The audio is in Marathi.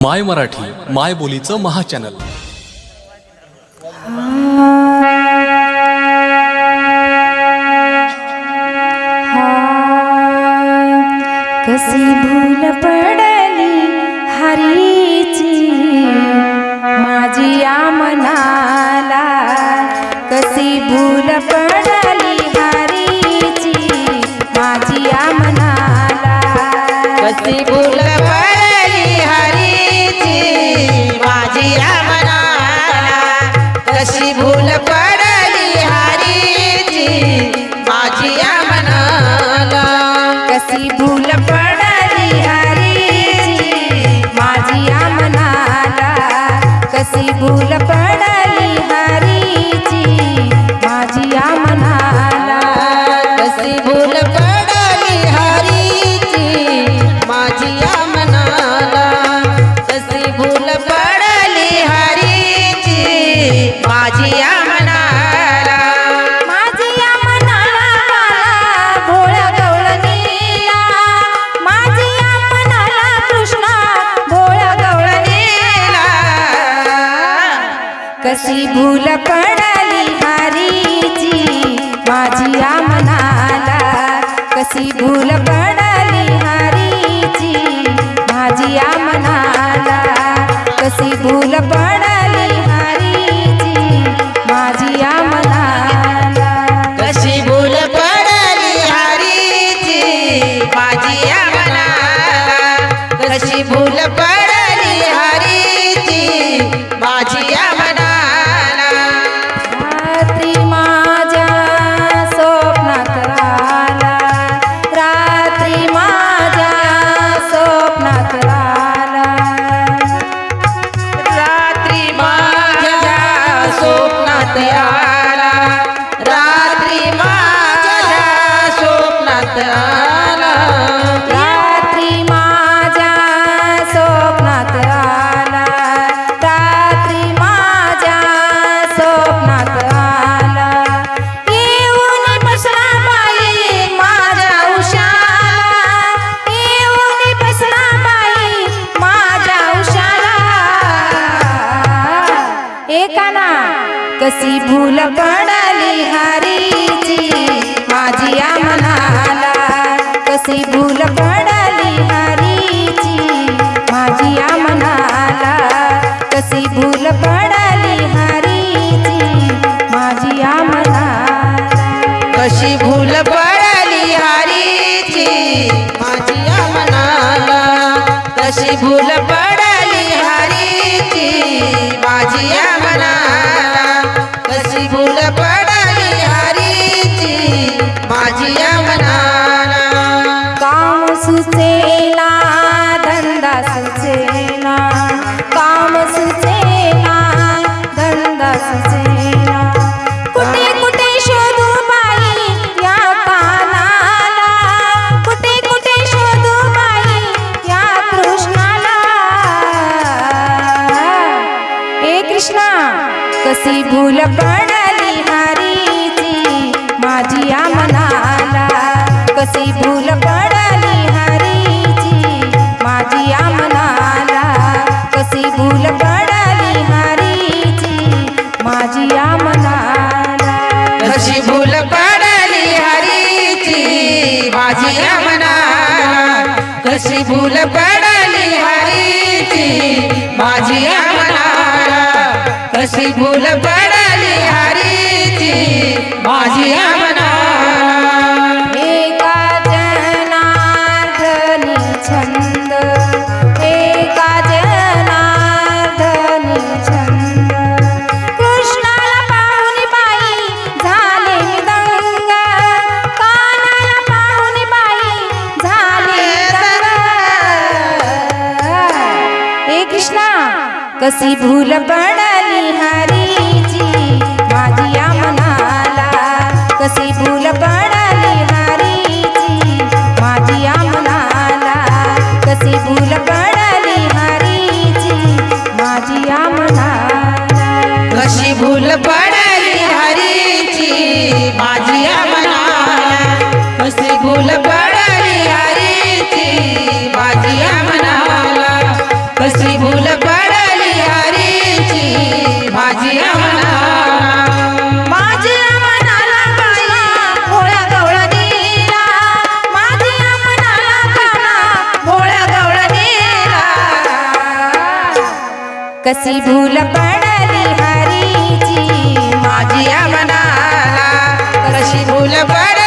माय मराठी माय बोलीचं महाचॅनल. कशी भूल पडली हरीची? माझी या मनाला कशी भूल पडली कसी भूल पड कशी भूल पडली हरीची माझी या मनाला कशी भूल पडली हरीची माझी या मनाला कशी भूल पडली हरीची माझी या मनाला कशी भूल पडली हरीची माझी या मनाला कशी भूल कशी भूल पडली हरीची. माझी या मनाला कशी भूल पडली हरीची. माझी या मनाला कशी भूल पडली हरीची. माझी या मनाला कशी भूल पडली हरीची. माझी या मनाला कशी भूल पड कशी भूल पडली हरीची. माझी या एका जनार्दनी छंद. एका जनार्दनी छंद. कृष्णाला पाहुणी बाई झाले दंग कानाला पाहुणी बाई झाले दंग ए कृष्णा कशी भूल पडली कसी भूल पडली हरीची? माझी अमनाला कशी भूल पड